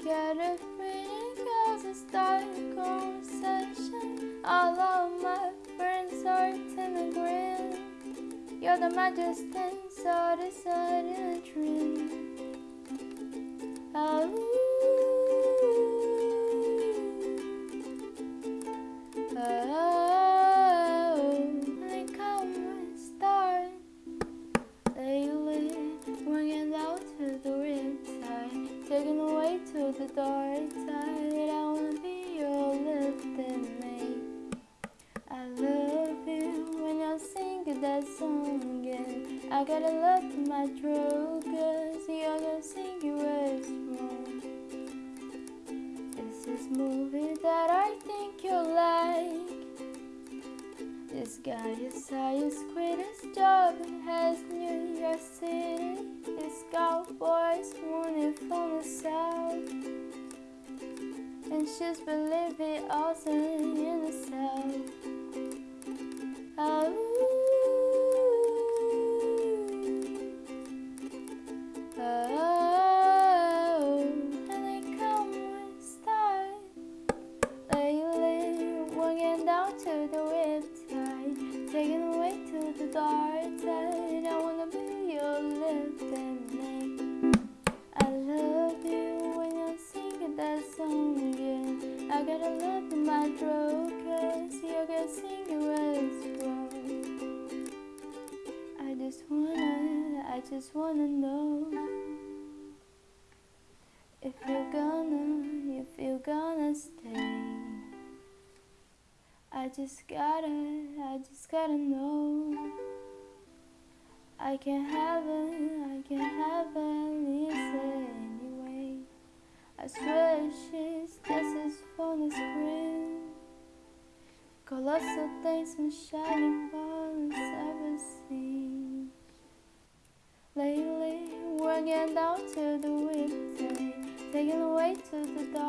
Scared of reading cause I started a conversation. All of my friends are grin. You're the majesty, so decided in a dream. Oh, I gotta love my throat, cause you're gonna sing your words. This is movie that I think you'll like. This guy is highest greatest job has New York City. This cowboy's wanted from the south. And she's been living also in the south. Oh, Walking down to the riptide, taking away to the dark side. I wanna be your lifting mate. I love you when you're singing that song again. I gotta love in my throat, cause you can sing it as well. I just wanna, I just wanna know if you're I just gotta, I just gotta know. I can have it, I can have it, listen anyway. I swear she's this is from the screen. Colossal things and shining balls ever seen. Lately, working down to the weekday, taking away to the dark